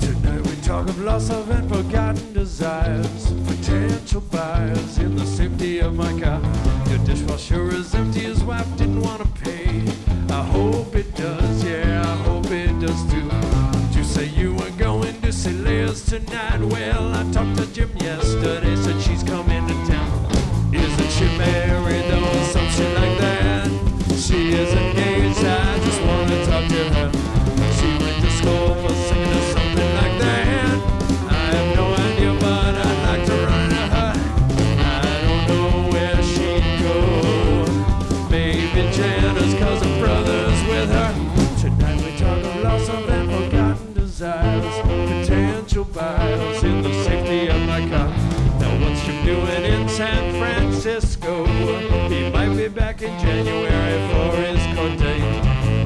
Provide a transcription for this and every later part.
Tonight we talk of loss of and forgotten desires, potential buyers in the safety of my car. Your dishwasher is empty, his wife didn't want to pay. I hope it does, yeah, I hope it does too. Did you say you were going to see tonight? Well, I talked to Jim yesterday, said she's coming He might be back in January for his court date.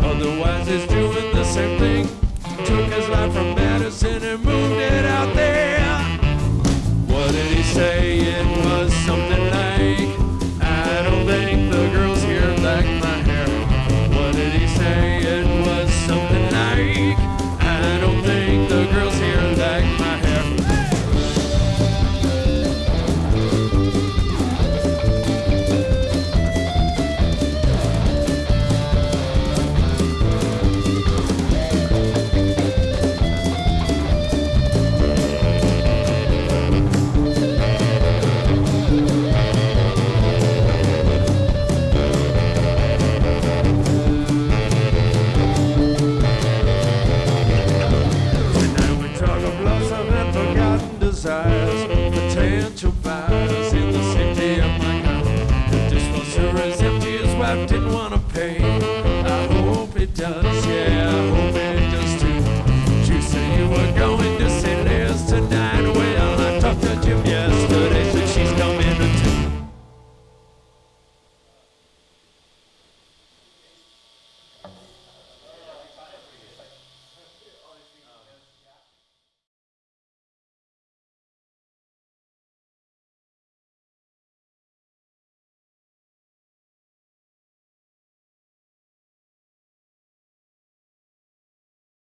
Otherwise he's doing the same thing. In the of my empty, his wife didn't want to pay.